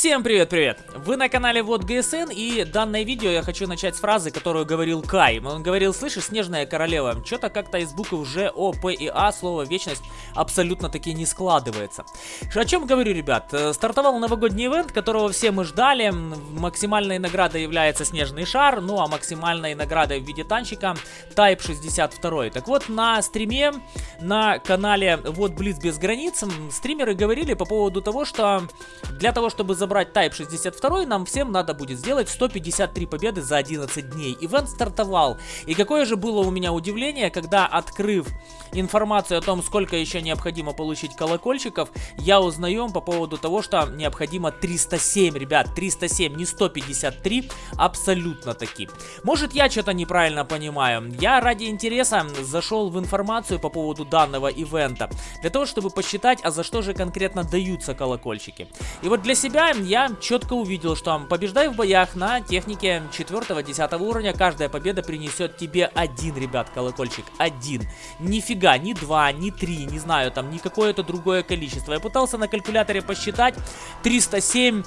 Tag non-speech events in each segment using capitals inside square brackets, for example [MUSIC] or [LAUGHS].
Всем привет-привет! Вы на канале Вот ГСН и данное видео я хочу начать с фразы, которую говорил Кай. Он говорил, слышишь, Снежная Королева, что-то как-то из букв Ж, О, П и А слово Вечность абсолютно таки не складывается. О чем говорю, ребят? Э, стартовал новогодний ивент, которого все мы ждали. Максимальной наградой является Снежный Шар, ну а максимальной наградой в виде танчика Type 62. Так вот, на стриме, на канале Вот Блиц без границ, стримеры говорили по поводу того, что для того, чтобы забрать Type 62, нам всем надо будет сделать 153 победы за 11 дней. Ивент стартовал. И какое же было у меня удивление, когда, открыв информацию о том, сколько еще необходимо получить колокольчиков, я узнаю по поводу того, что необходимо 307, ребят, 307, не 153, абсолютно таки. Может я что-то неправильно понимаю. Я ради интереса зашел в информацию по поводу данного ивента, для того, чтобы посчитать, а за что же конкретно даются колокольчики. И вот для себя я четко увидел, что побеждай в боях на технике 4-10 уровня, каждая победа принесет тебе один, ребят, колокольчик, один. Нифига, ни два, ни три, не знаю, там, ни какое-то другое количество. Я пытался на калькуляторе посчитать, 307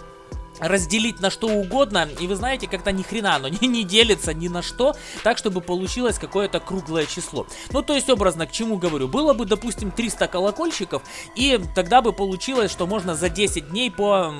разделить на что угодно, и вы знаете, как-то ни хрена оно [LAUGHS] не, не делится ни на что, так, чтобы получилось какое-то круглое число. Ну, то есть, образно, к чему говорю, было бы, допустим, 300 колокольчиков, и тогда бы получилось, что можно за 10 дней по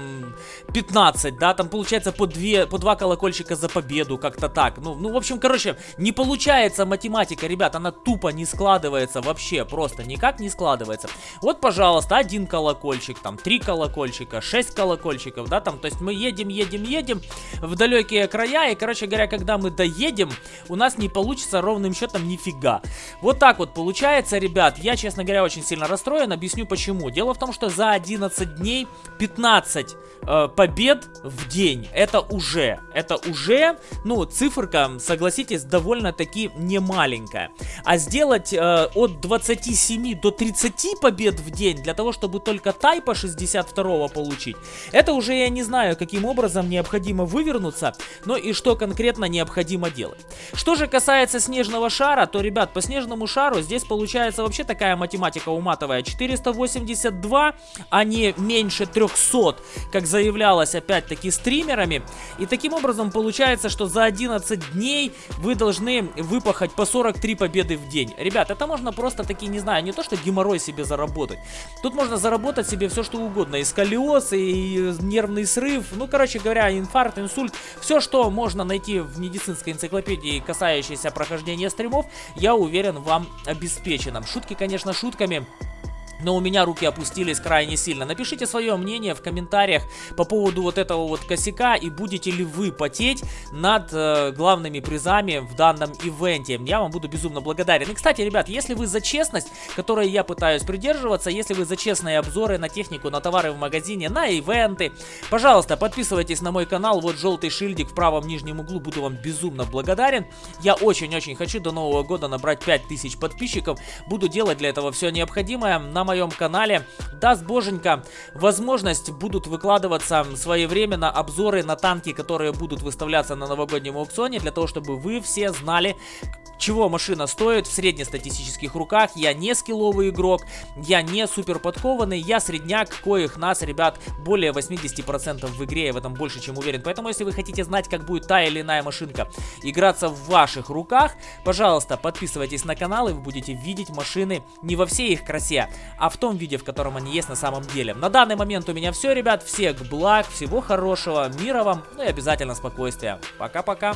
15, да, там получается по 2, по 2 колокольчика за победу, как-то так. Ну, ну, в общем, короче, не получается математика, ребят, она тупо не складывается вообще, просто никак не складывается. Вот, пожалуйста, один колокольчик, там, 3 колокольчика, 6 колокольчиков, да, там, то есть мы едем, едем, едем в далекие края, и, короче говоря, когда мы доедем, у нас не получится ровным счетом нифига. Вот так вот получается, ребят. Я, честно говоря, очень сильно расстроен. Объясню почему. Дело в том, что за 11 дней 15 э, побед в день. Это уже, это уже, ну, циферка, согласитесь, довольно-таки немаленькая. А сделать э, от 27 до 30 побед в день для того, чтобы только тайпа 62 получить, это уже, я не знаю, каким образом необходимо вывернуться, но и что конкретно необходимо делать. Что же касается снежного шара, то, ребят, по снежному шару здесь получается вообще такая математика уматовая. 482, а не меньше 300, как заявлялось опять-таки стримерами. И таким образом получается, что за 11 дней вы должны выпахать по 43 победы в день. Ребят, это можно просто таки, не знаю, не то что геморрой себе заработать. Тут можно заработать себе все что угодно. И сколиоз, и нервный срыв. Ну, короче говоря, инфаркт, инсульт. Все, что можно найти в медицинской энциклопедии, касающейся прохождения стримов, я уверен, вам обеспечено. Шутки, конечно, шутками но у меня руки опустились крайне сильно. Напишите свое мнение в комментариях по поводу вот этого вот косяка и будете ли вы потеть над э, главными призами в данном ивенте. Я вам буду безумно благодарен. И, кстати, ребят, если вы за честность, которой я пытаюсь придерживаться, если вы за честные обзоры на технику, на товары в магазине, на ивенты, пожалуйста, подписывайтесь на мой канал. Вот желтый шильдик в правом нижнем углу, буду вам безумно благодарен. Я очень-очень хочу до Нового года набрать 5000 подписчиков. Буду делать для этого все необходимое на моем моем канале. Даст боженька, возможность будут выкладываться своевременно обзоры на танки, которые будут выставляться на новогоднем аукционе, для того, чтобы вы все знали, чего машина стоит в среднестатистических руках. Я не скилловый игрок, я не супер подкованный, я средняк, коих нас, ребят, более 80% в игре, я в этом больше чем уверен. Поэтому, если вы хотите знать, как будет та или иная машинка играться в ваших руках, пожалуйста, подписывайтесь на канал, и вы будете видеть машины не во всей их красе, а в том виде, в котором они есть на самом деле. На данный момент у меня все, ребят, всех благ, всего хорошего, мира вам, ну и обязательно спокойствия. Пока-пока.